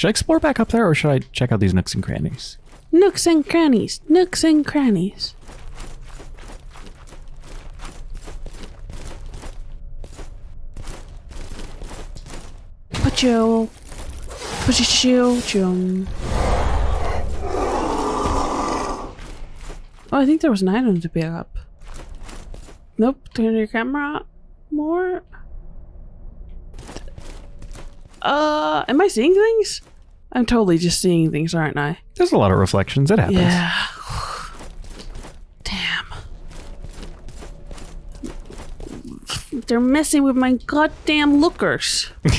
Should I explore back up there or should I check out these nooks and crannies? Nooks and crannies. Nooks and crannies. Pacho. Pacho. Chum. Oh, I think there was an item to pick up. Nope. Turn your camera more. Uh, am I seeing things? I'm totally just seeing things, aren't I? There's a lot of reflections. It happens. Yeah. Damn. They're messing with my goddamn lookers.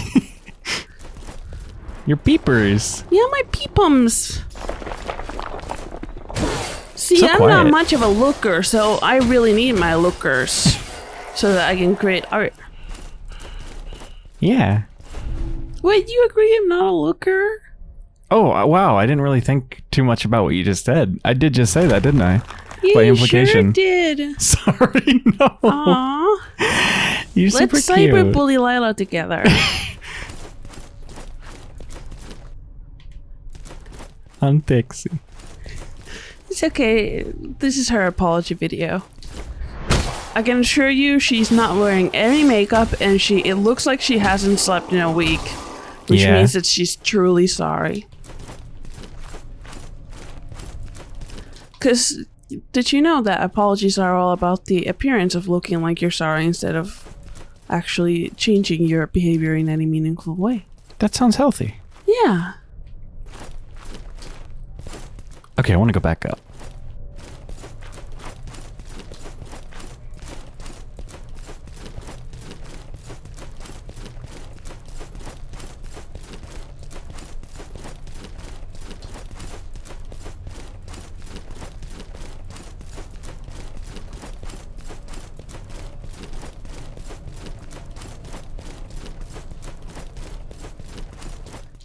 Your peepers. Yeah, my peepums. See, So I'm not much of a looker, so I really need my lookers so that I can create art. Yeah. Wait, you agree I'm not a looker? Oh, uh, wow. I didn't really think too much about what you just said. I did just say that, didn't I? Yeah, By you implication. sure did. Sorry, no. Aw. You're super Let's cute. cyber bully Lila together. I'm Pixie. It's okay. This is her apology video. I can assure you she's not wearing any makeup and she it looks like she hasn't slept in a week. Which Yeah. means that she's truly sorry. Cause did you know that apologies are all about the appearance of looking like you're sorry instead of actually changing your behavior in any meaningful way? That sounds healthy. Yeah. Okay, I want to go back up.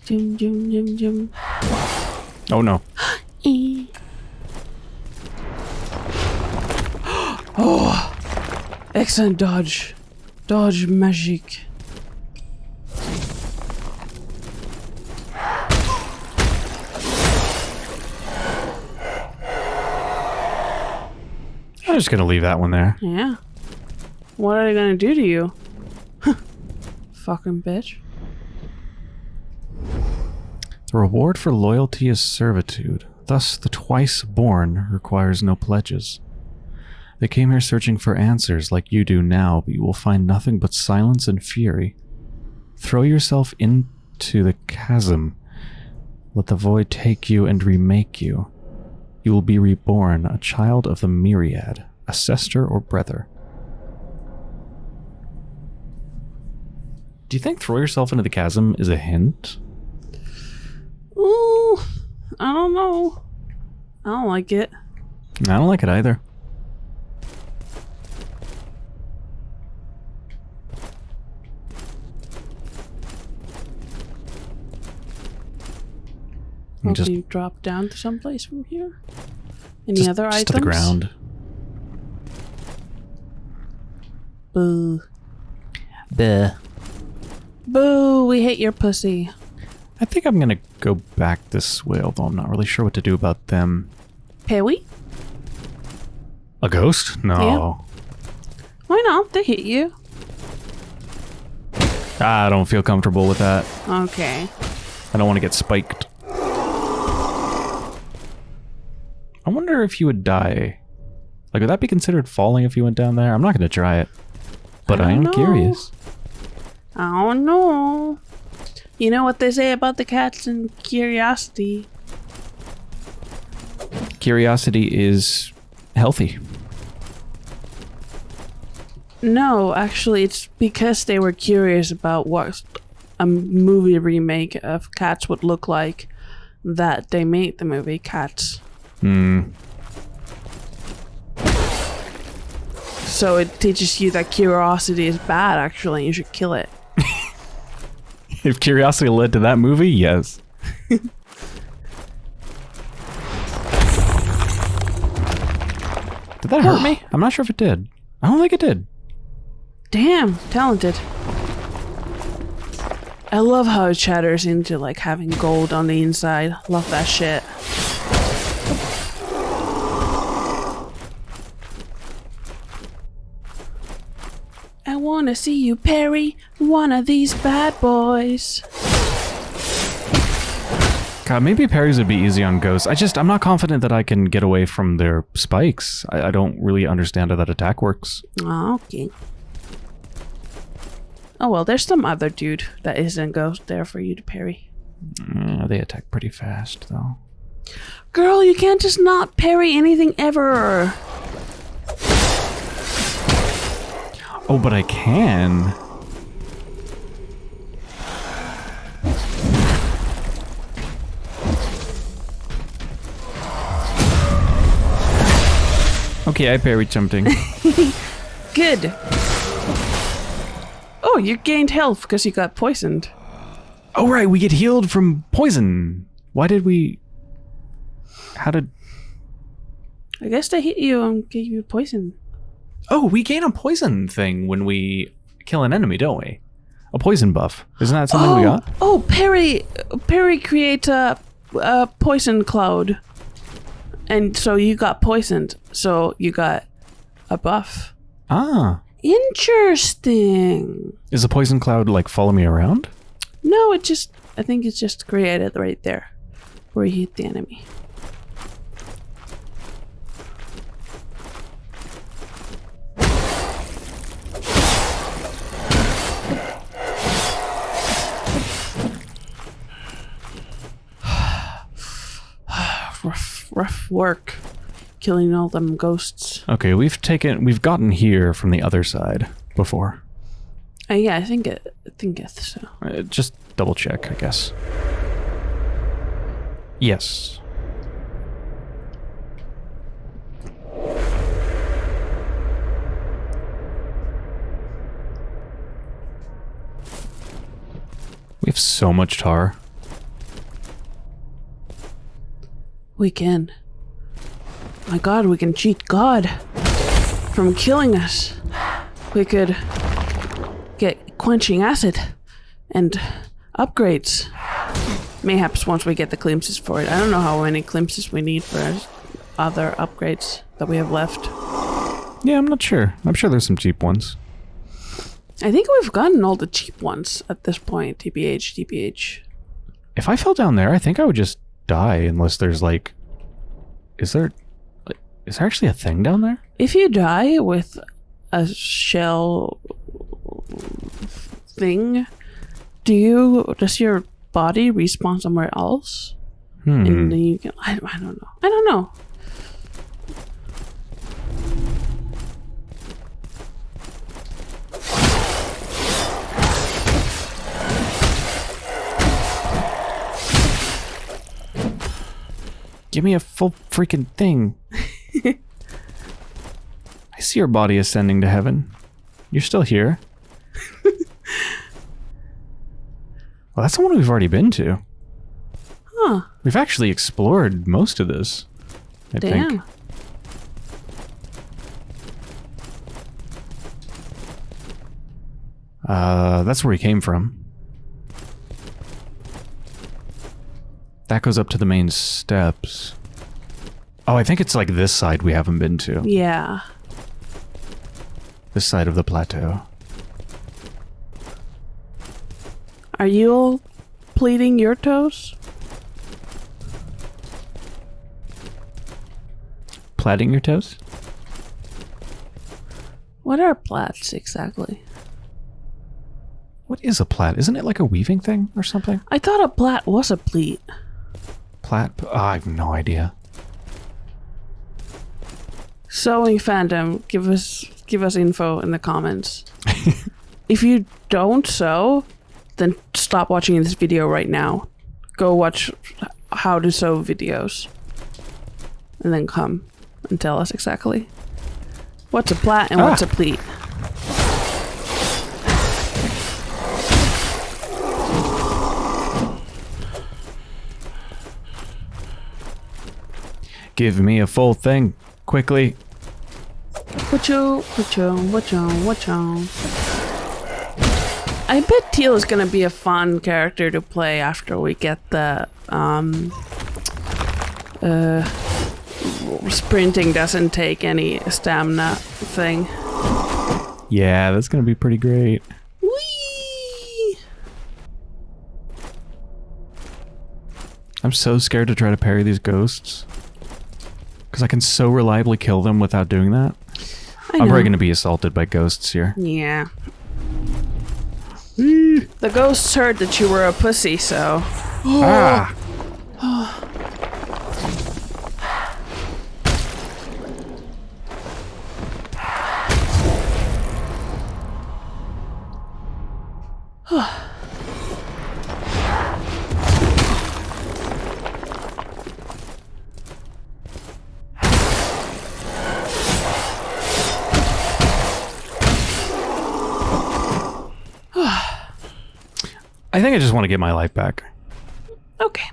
Jum jum jum jum. Oh no. E. oh, excellent dodge, dodge magic. I'm just going to leave that one there. Yeah. What are they gonna do to you? Fucking bitch. The reward for loyalty is servitude. Thus, the twice born requires no pledges. They came here searching for answers like you do now, but you will find nothing but silence and fury. Throw yourself into the chasm. Let the void take you and remake you. You will be reborn, a child of the myriad, a sister or brother. Do you think throw yourself into the chasm is a hint? Ooh, I don't know. I don't like it. I don't like it either. Hope Just, you drop down to someplace from here. Any just, other just items? to the ground. Boo. Buh. Boo, we hate your pussy. I think I'm gonna go back this way, although I'm not really sure what to do about them. Pewy? A ghost? No. Why not? They hit you. I don't feel comfortable with that. Okay. I don't want to get spiked. I wonder if you would die. Like, would that be considered falling if you went down there? I'm not gonna try it. But I I, am know. curious. I don't know. You know what they say about the cats and curiosity. Curiosity is healthy. No, actually, it's because they were curious about what a movie remake of Cats would look like that they made the movie Cats. Hmm. So it teaches you that curiosity is bad, actually, and you should kill it. If curiosity led to that movie, yes. did that hurt me? I'm not sure if it did. I don't think it did. Damn, talented. I love how it chatters into like having gold on the inside. Love that shit. Wanna see you parry one of these bad boys. God, maybe parries would be easy on ghosts. I just, I'm not confident that I can get away from their spikes. I, I don't really understand how that attack works. Oh, okay. Oh well, there's some other dude that isn't ghost there for you to parry. Mm, they attack pretty fast, though. Girl, you can't just not parry anything ever. Oh, but I can. Okay, I parried something. Good. Oh, you gained health because you got poisoned. oh, right, we get healed from poison. Why did we... How did... I guess they hit you and gave you poison. Oh, we gain a poison thing when we kill an enemy, don't we? A poison buff. Isn't that something oh, we got? oh, parry, parry create a, a poison cloud, and so you got poisoned. So you got a buff. Ah. Interesting. Is the poison cloud like follow me around? No, it just I think it's just created right there, where you hit the enemy. Rough, work, killing all them ghosts. Okay, we've taken we've gotten here from the other side before. Uh, yeah, I think it. I think it's so. Uh, just double check, I guess. Yes. We have so much tar. We can. My God, we can cheat God from killing us. We could get quenching acid and upgrades. Mayhaps once we get the glimpses for it. I don't know how many glimpses we need for other upgrades that we have left. Yeah, I'm not sure. I'm sure there's some cheap ones. I think we've gotten all the cheap ones at this point. TBH, TBH. If I fell down there, I think I would just die unless there's like is there like, is there actually a thing down there? If you die with a shell thing, do you does your body respawn somewhere else? Hmm. And then you can I, I don't know. I don't know. Give me a full freaking thing. I see your body ascending to heaven. You're still here. well, that's the one we've already been to. Huh. We've actually explored most of this. I Damn. think. Uh, that's where we came from. That goes up to the main steps. Oh, I think it's like this side we haven't been to. Yeah. This side of the plateau. Are you all pleating your toes? Plaiting your toes? What are plats exactly? What is a plait? Isn't it like a weaving thing or something? I thought a plat was a pleat. Plait? Oh, I have no idea. Sewing fandom, give us give us info in the comments. if you don't sew, then stop watching this video right now. Go watch how to sew videos. And then come and tell us exactly. What's a plat and what's Ah. a pleat? Give me a full thing. Quickly. What you, what you, what you, what you. I bet Tiel is gonna be a fun character to play after we get the um uh sprinting doesn't take any stamina thing. Yeah, that's gonna be pretty great. Whee! I'm so scared to try to parry these ghosts. Because I can so reliably kill them without doing that. I I'm probably going to be assaulted by ghosts here. Yeah. The ghosts heard that you were a pussy, so Ah! I think I just want to get my life back. okay.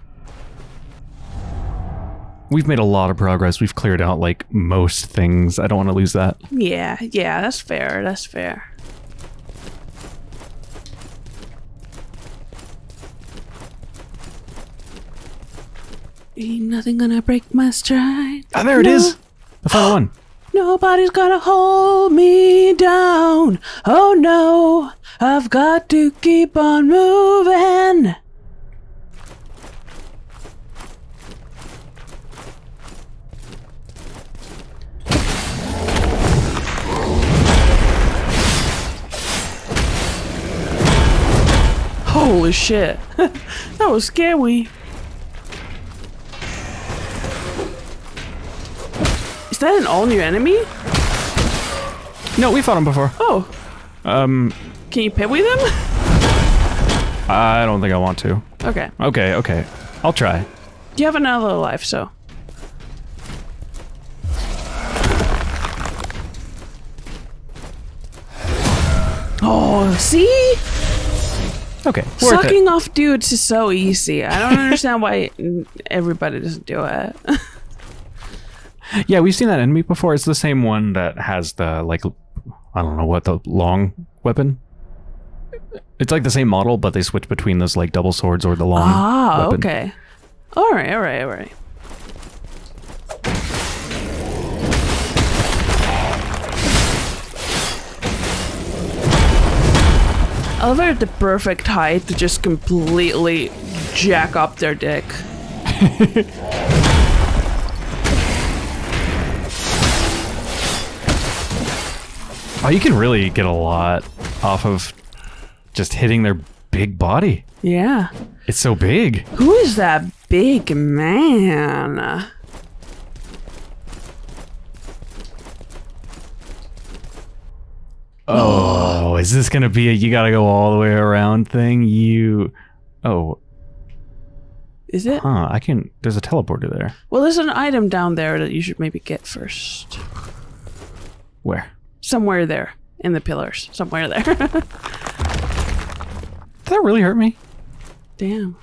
We've made a lot of progress. We've cleared out like most things. I don't want to lose that. Yeah, yeah, that's fair. That's fair. Ain't nothing gonna break my stride. Ah, there it No. is. The final one. Nobody's gonna hold me down. Oh no, I've got to keep on moving. Holy shit. that was scary. That an all new enemy? No, we fought him before. Oh, Um, can you pit with him? I don't think I want to. Okay. Okay, okay. I'll try. You have another life, so. Oh, see? Okay. Sucking off dudes is so easy. I don't understand why everybody doesn't do it. Yeah, we've seen that enemy before. It's the same one that has the like I don't know what the long weapon. It's like the same model, but they switch between those like double swords or the long. ah, weapon. okay. All right, all right, all right. I love at the perfect height to just completely jack up their dick. Oh, you can really get a lot off of just hitting their big body. Yeah. It's so big. Who is that big man? Oh, is this gonna be a you gotta go all the way around thing? You, oh, Is it? huh? I can. There's a teleporter there. Well, there's an item down there that you should maybe get first. Where? Somewhere there. In the pillars. Somewhere there. Did that really hurt me? Damn.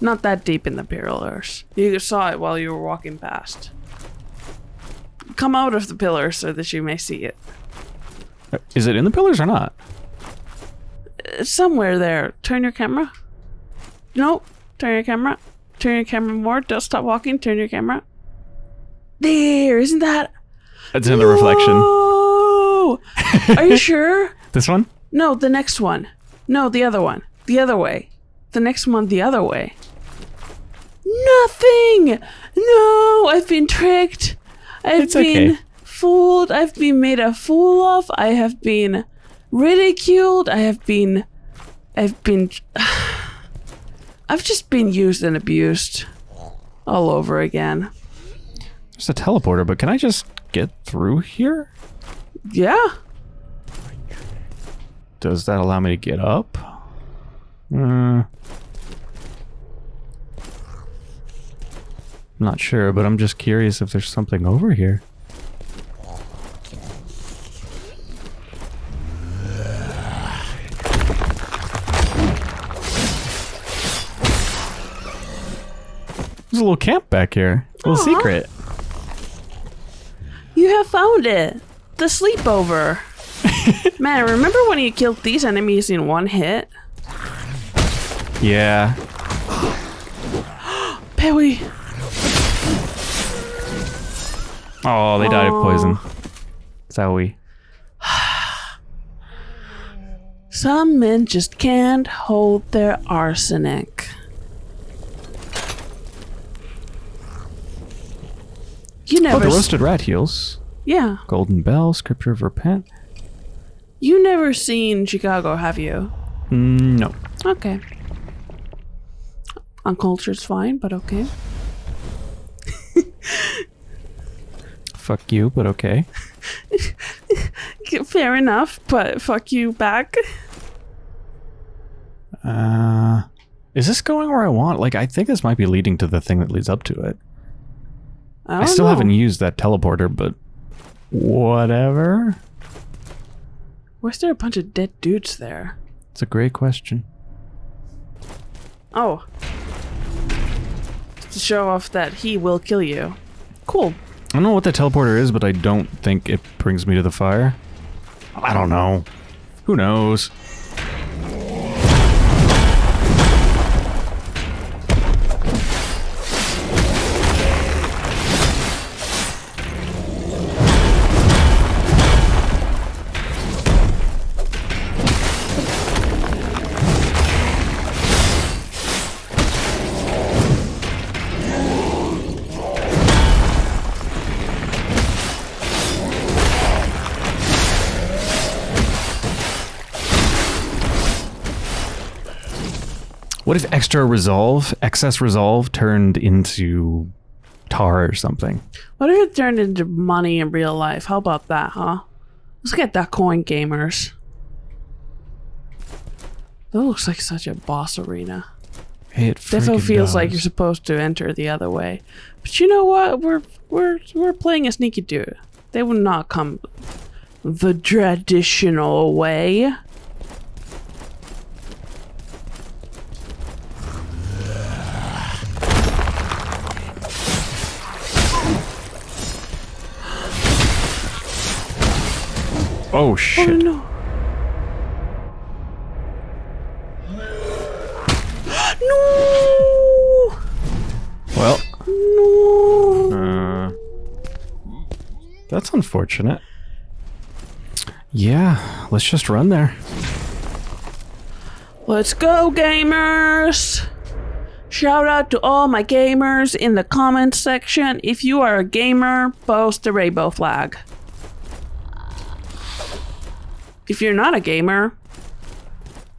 Not that deep in the pillars. You saw it while you were walking past. Come out of the pillars so that you may see it. Uh, is it in the pillars or not? Uh, somewhere there. Turn your camera. No. Turn your camera. Turn your camera more. Don't stop walking. Turn your camera. There. Isn't that? It's in the reflection. Whoa! Are you sure? This one? No, the next one. No, the other one. The other way. The next one the other way. Nothing! No, I've been tricked. I've It's been okay. fooled. I've been made a fool of. I have been ridiculed. I have been. I've been. I've just been used and abused all over again. There's a teleporter, but can I just get through here? Yeah. Does that allow me to get up? Uh, I'm not sure, but I'm just curious if there's something over here. There's a little camp back here. A little secret. You have found it. The sleepover. Man, remember when you killed these enemies in one hit? Yeah. Pewy. Oh, they died of poison. Zowie. Some men just can't hold their arsenic. You Oh, the roasted rat heels. yeah. Golden Bell, Scripture of Repent. You never seen Chicago, have you? Mm, no. Okay. Uncultured's fine, but okay. Fuck you, but okay. Fair enough, but fuck you back. Uh, is this going where I want? Like, I think this might be leading to the thing that leads up to it. I, I, still oh, know. haven't used that teleporter, but whatever. Why is there a bunch of dead dudes there? It's a great question. Oh. To show off that he will kill you. Cool. I don't know what that teleporter is, but I don't think it brings me to the fire. I don't know. Who knows? Extra resolve, excess resolve, turned into tar or something? What if it turned into money in real life? How about that, huh? Let's get that coin, gamers. That looks like such a boss arena. It Defo feels like you're supposed to enter the other way. But you know what? We're we're we're playing a sneaky dude. They would not come the traditional way. Oh Oh shit! no. no! Well, No! uh, that's unfortunate. Yeah, let's just run there. Let's go, gamers! Shout out to all my gamers in the comments section. If you are a gamer, post the rainbow flag. If you're not a gamer,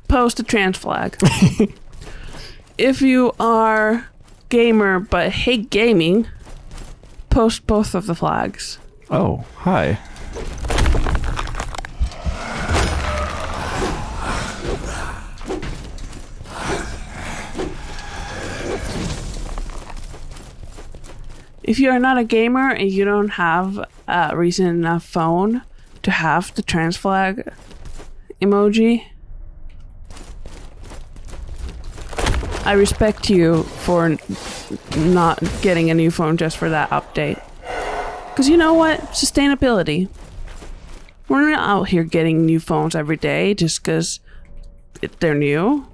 post a trans flag. if you are gamer but hate gaming, post both of the flags. Oh, hi. If you are not a gamer and you don't have a recent enough phone to have the trans flag emoji, I respect you for not getting a new phone just for that update. Because you know what? Sustainability. We're not out here getting new phones every day just because they're new.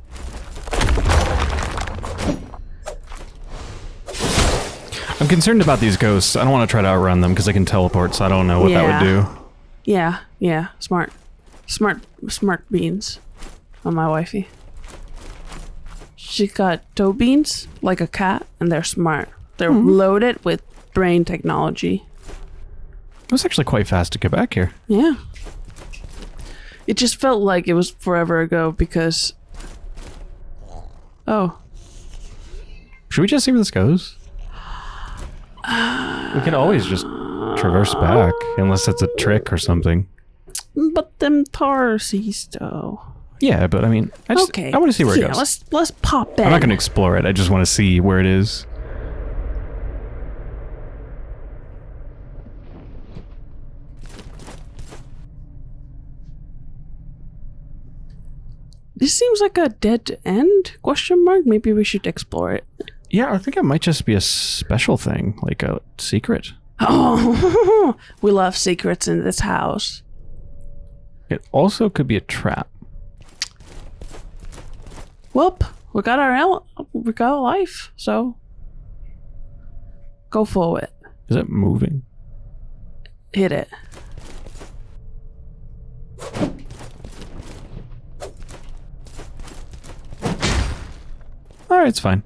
I'm concerned about these ghosts. I don't want to try to outrun them because they can teleport, so I don't know what Yeah. that would do. Yeah, yeah, smart. Smart, smart beans on my wifey. She got toe beans like a cat, and they're smart. They're mm-hmm. loaded with brain technology. It was actually quite fast to get back here. Yeah. It just felt like it was forever ago because. Oh, Should we just see where this goes? We can always just traverse back, unless it's a trick or something. but them Tarsies though. Yeah, but I mean, I just okay. I want to see where yeah, it goes. Let's let's pop in. I'm not going to explore it. I just want to see where it is. This seems like a dead end? Question mark. Maybe we should explore it. Yeah, I think it might just be a special thing, like a secret. Oh, we love secrets in this house. It also could be a trap. Whoop! We got our we got a life, so go for it. Is it moving? Hit it. Alright, it's fine.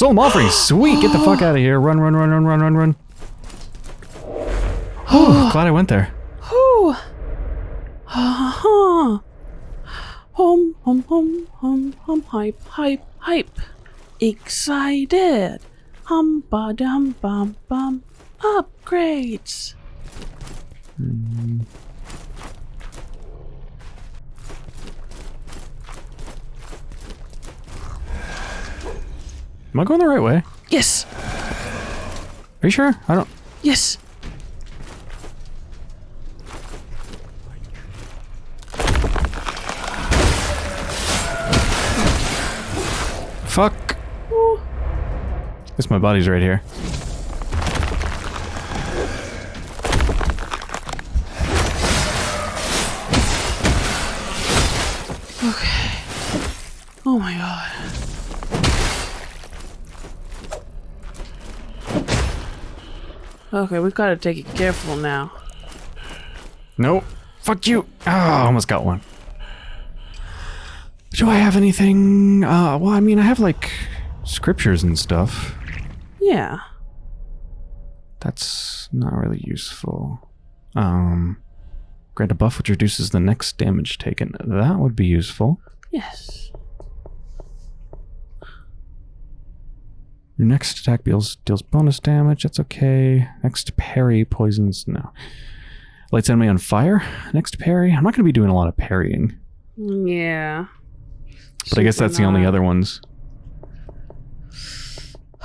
Solemn offering, sweet! Get the fuck out of here. Run, run, run, run, run, run, run. Whew, glad I went there. Ha ha. Uh-huh. Hum hum hum hum hum hype hype hype. Excited. Hum ba dum bum bum. Upgrades. Hmm. Am I going the right way? Yes. Are you sure? I don't... Yes. Fuck! Ooh. Guess my body's right here. Okay. Oh my god. Okay, we've gotta take it careful now. Nope. Fuck you! Ah, almost got one. Do I have anything? Uh, well, I mean, I have, like, scriptures and stuff. Yeah. That's not really useful. Um, grant a buff which reduces the next damage taken. That would be useful. Yes. Your next attack deals deals bonus damage. That's okay. Next parry poisons. No. Lights enemy on fire. Next parry. I'm not going to be doing a lot of parrying, Yeah. but I guess that's the only other ones.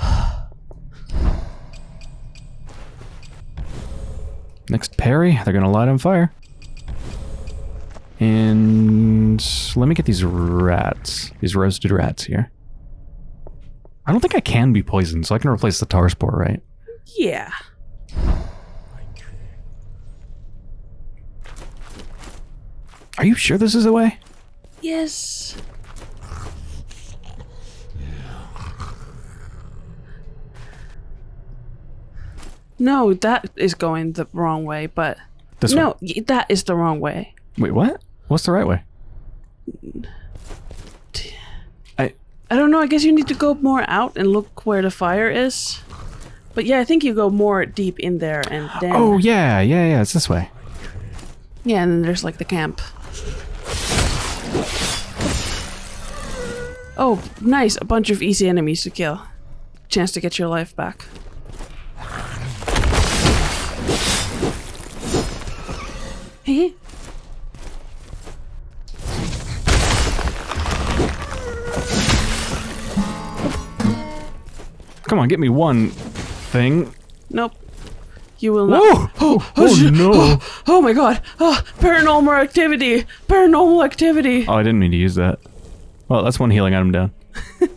Next parry. They're going to light on fire. And let me get these rats. These roasted rats here. I don't think I can be poisoned, so I can replace the tar spore, right? Yeah. Are you sure this is the way? Yes. No, that is going the wrong way, but This no, one. y- that is the wrong way. Wait, what? What's the right way? I don't know. I guess you need to go more out and look where the fire is. But yeah, I think you go more deep in there and then Oh yeah, yeah, yeah, it's this way. yeah, and then there's like the camp. Oh, nice! A bunch of easy enemies to kill. Chance to get your life back. Hey. Come on, get me one thing. Nope. You will not. Whoa! Oh, oh, oh no! Oh, oh my god! Oh, paranormal activity! Paranormal activity! Oh, I didn't mean to use that. Well, that's one healing item down.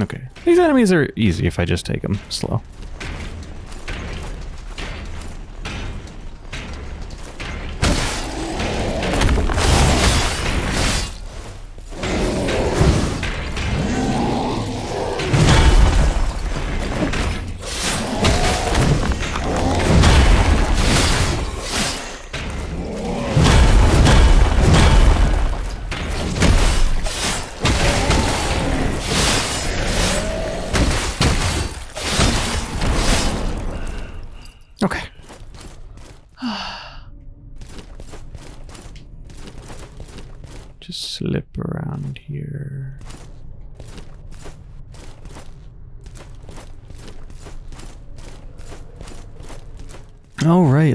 Okay. These enemies are easy if I just take them slow.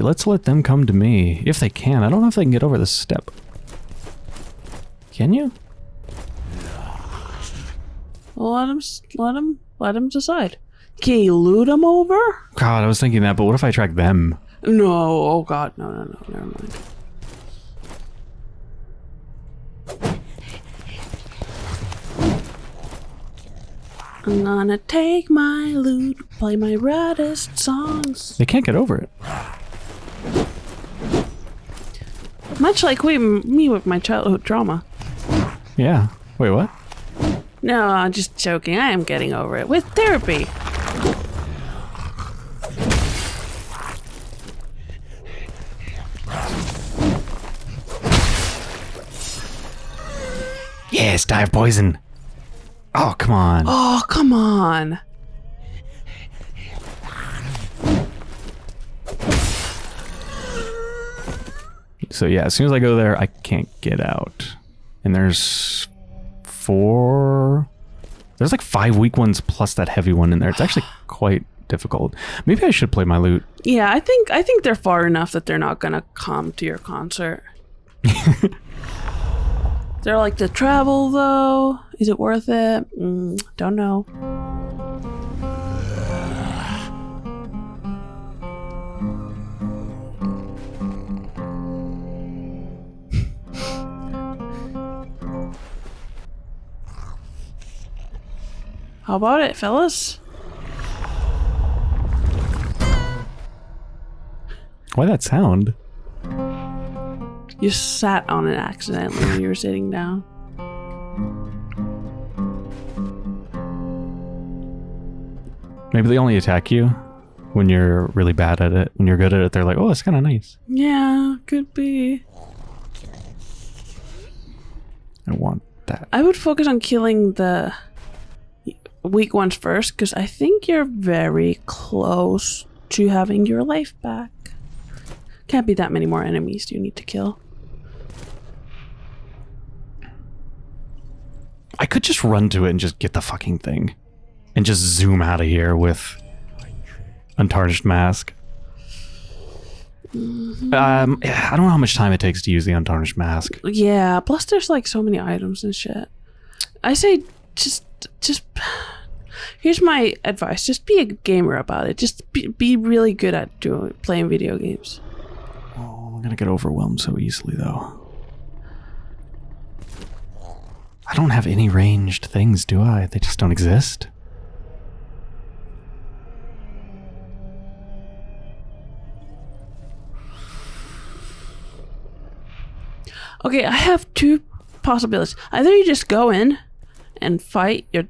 Let's let them come to me if they can. I don't know if they can get over this step. Can you? Let him, let him, let him decide. Can you loot him over? God, I was thinking that, but what if I track them? No, oh god, no, no, no, never mind. I'm gonna take my lute, play my raddest songs. They can't get over it. Much like we, me with my childhood trauma. Yeah. Wait, what? No, I'm just joking. I am getting over it with therapy. Yes, dive poison. Oh, come on. Oh, come on. So yeah, as soon as I go there, I can't get out. And there's four. There's like five weak ones plus that heavy one in there. It's actually quite difficult. Maybe I should play my loot. Yeah, I think I think they're far enough that they're not gonna come to your concert. they're like the travel though. Is it worth it? Mm, don't know. How about it, fellas? Why that sound? You sat on it accidentally when you were sitting down. Maybe they only attack you when you're really bad at it. When you're good at it, they're like, oh, it's kind of nice. Yeah, could be. I want that. I would focus on killing the weak ones first because I think you're very close to having your life back. Can't be that many more enemies you need to kill. I could just run to it and just get the fucking thing. And just zoom out of here with Untarnished Mask. Um, I don't know how much time it takes to use the Untarnished Mask. Yeah, plus there's like so many items and shit. I say just just here's my advice just be a gamer about it just be, be really good at doing playing video games Oh, I'm gonna get overwhelmed so easily, though. I don't have any ranged things, do I? They just don't exist. okay i have two possibilities either you just go in and fight your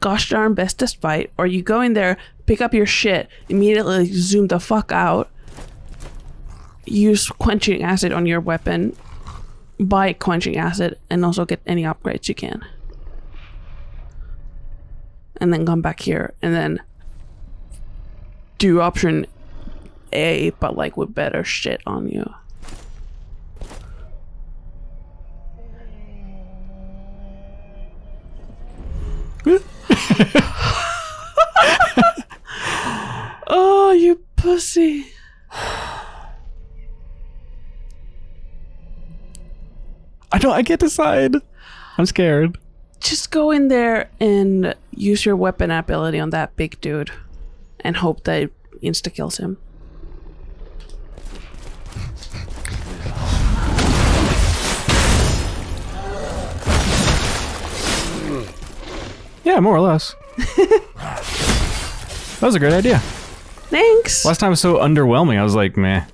gosh darn bestest fight or you go in there pick up your shit immediately zoom the fuck out use quenching acid on your weapon buy quenching acid and also get any upgrades you can. And then come back here and then do option a but like with better shit on you oh you pussy I don't. I can't decide. I'm scared. just go in there and use your weapon ability on that big dude and hope that it insta kills him. Yeah, more or less. that was a great idea. Thanks. Last time was so underwhelming. I was like, meh.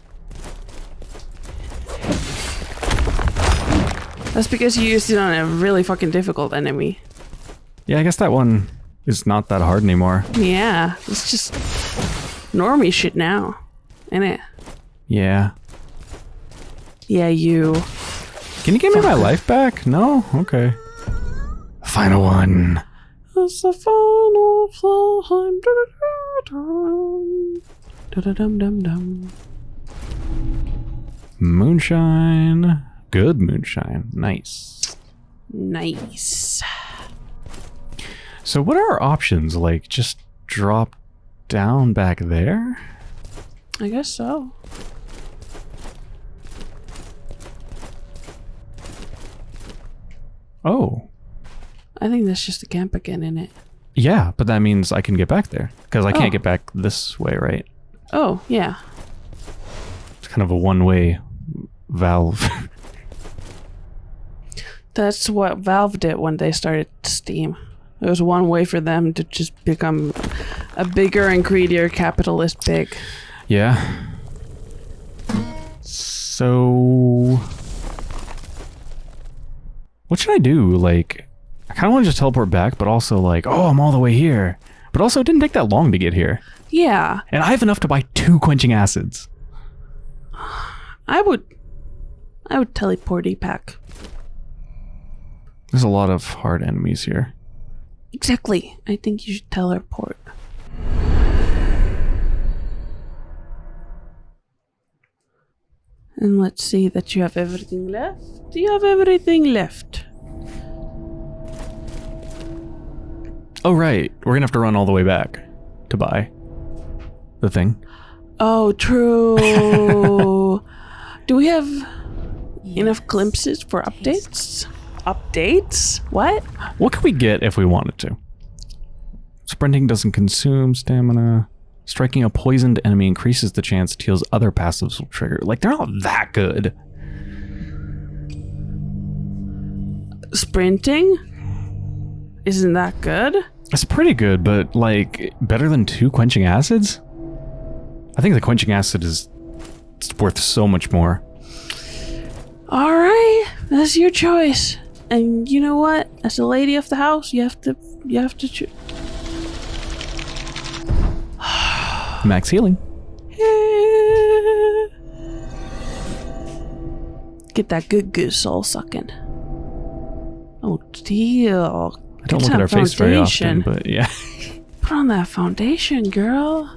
That's because you used it on a really fucking difficult enemy. Yeah, I guess that one is not that hard anymore. Yeah, it's just normie shit now, ain't it? Yeah. Yeah, you. Can you give me my life back? No? Okay. Final one. It's the final time. Dum dum dum. Moonshine. Good moonshine. Nice. Nice. So what are our options? Like just drop down back there? I guess so. Oh. I think that's just a camp again, in it? Yeah, but that means I can get back there. Because I can't Oh. get back this way, right? Oh, yeah. It's kind of a one-way valve. That's what Valve did when they started Steam. It was one way for them to just become a bigger and greedier capitalist pig. yeah. So, what should I do? Like, I kind of want to just teleport back, but also like, oh, I'm all the way here. But also, it didn't take that long to get here, Yeah, and I have enough to buy two quenching acids. I would. I would teleport back. There's a lot of hard enemies here. Exactly. I think you should teleport. And let's see that you have everything left. Do you have everything left? Oh right, we're gonna have to run all the way back to buy the thing. Oh, true. Do we have enough glimpses for updates? Updates? What? What could we get if we wanted to? Sprinting doesn't consume stamina. Striking a poisoned enemy increases the chance it heals other passives will trigger. Like, they're not that good. Sprinting? Isn't that good? It's pretty good, but, like, better than two quenching acids? I think the quenching acid is worth so much more. All right, that's your choice. And you know what? As a lady of the house, you have to you have to choose. Max healing. Get that good good soul sucking. Oh deal. I don't look at her face very often, but yeah. Put on that foundation, girl.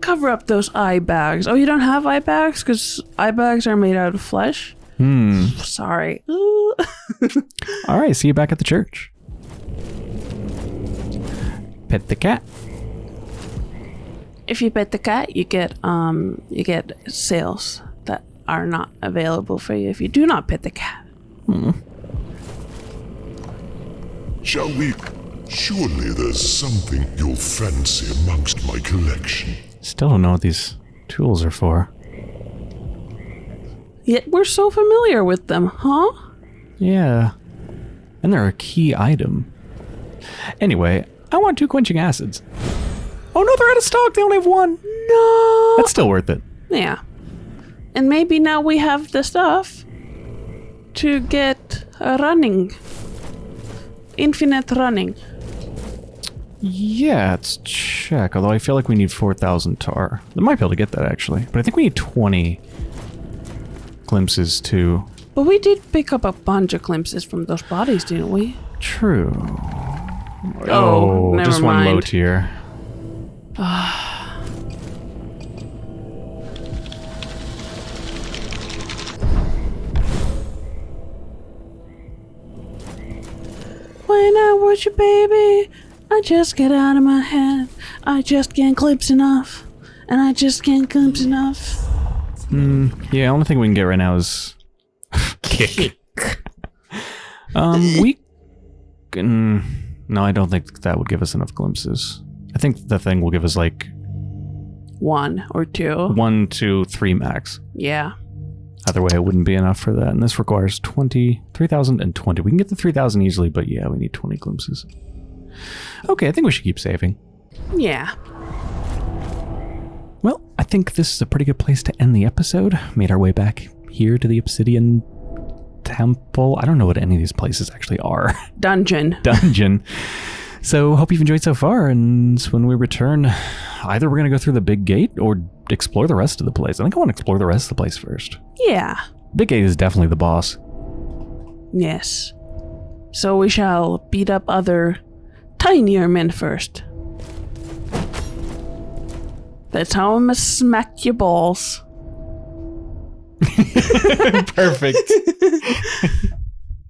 Cover up those eye bags. Oh, you don't have eye bags? Because eye bags are made out of flesh? Hmm. Sorry. All right, see you back at the church. Pet the cat. if you pet the cat, you get um you get sales that are not available for you if you do not pet the cat. Shall we? Surely there's something you'll fancy amongst my collection. Still don't know what these tools are for. Yet we're so familiar with them, huh? Yeah. And they're a key item. Anyway, I want two quenching acids. Oh no, they're out of stock. They only have one. No. That's still worth it. Yeah. And maybe now we have the stuff to get running. Infinite running. Yeah, let's check. Although I feel like we need 4,000 tar. I might be able to get that actually. But I think we need 20 glimpses too. But we did pick up a bunch of glimpses from those bodies, didn't we? True. Oh, oh never just one low mind. tier. Ah. When I was your baby, I just get out of my head. I just can't glimpse enough. And I just can't glimpse enough. Yeah, only thing we can get right now is kick. um, we can. No, I don't think that would give us enough glimpses. I think the thing will give us like One or two. one, two, three max. Yeah. Either way, it wouldn't be enough for that. And this requires 20, 3,020. We can get the 3,000 easily, but yeah, we need 20 glimpses. Okay, I think we should keep saving. Yeah. Well, I think this is a pretty good place to end the episode. Made our way back here to the Obsidian Temple. I don't know what any of these places actually are. Dungeon. Dungeon. So, hope you've enjoyed so far. And when we return, either we're going to go through the big gate or explore the rest of the place. I think I want to explore the rest of the place first. Yeah. Big gate is definitely the boss. Yes. So we shall beat up other tinier men first. That's how I'm gonna smack your balls. Perfect.